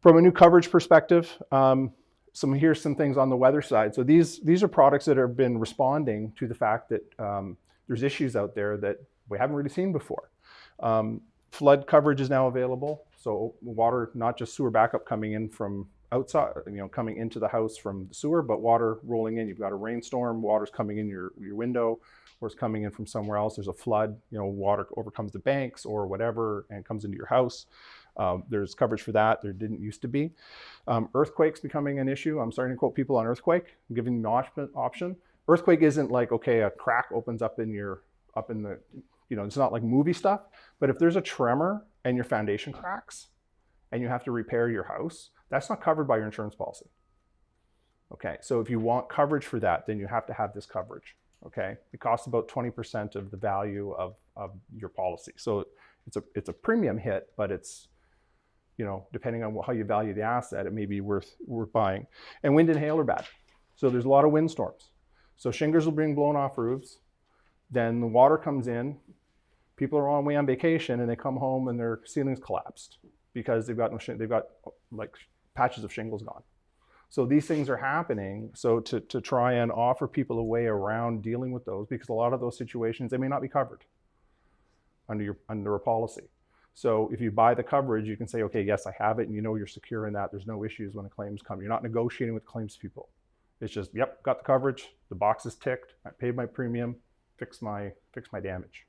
From a new coverage perspective, um, some here's some things on the weather side. So these these are products that have been responding to the fact that um, there's issues out there that we haven't really seen before. Um, flood coverage is now available, so water, not just sewer backup coming in from outside, you know, coming into the house from the sewer, but water rolling in. You've got a rainstorm, water's coming in your your window, or it's coming in from somewhere else. There's a flood, you know, water overcomes the banks or whatever and comes into your house. Um, there's coverage for that. There didn't used to be. Um, earthquakes becoming an issue. I'm starting to quote people on earthquake, I'm giving them the option. Earthquake isn't like, okay, a crack opens up in your, up in the, you know, it's not like movie stuff, but if there's a tremor and your foundation mm. cracks and you have to repair your house, that's not covered by your insurance policy. Okay, so if you want coverage for that, then you have to have this coverage. Okay, it costs about 20% of the value of, of your policy. So it's a, it's a premium hit, but it's, you know, depending on how you value the asset, it may be worth, worth buying. And wind and hail are bad. So there's a lot of windstorms. So shingles will being blown off roofs. Then the water comes in. People are on way on vacation and they come home and their ceilings collapsed because they've got they've got like patches of shingles gone. So these things are happening. So to, to try and offer people a way around dealing with those, because a lot of those situations, they may not be covered under, your, under a policy. So if you buy the coverage, you can say, okay, yes, I have it, and you know you're secure in that. There's no issues when the claims come. You're not negotiating with claims people. It's just, yep, got the coverage, the box is ticked, I paid my premium, fix my, fix my damage.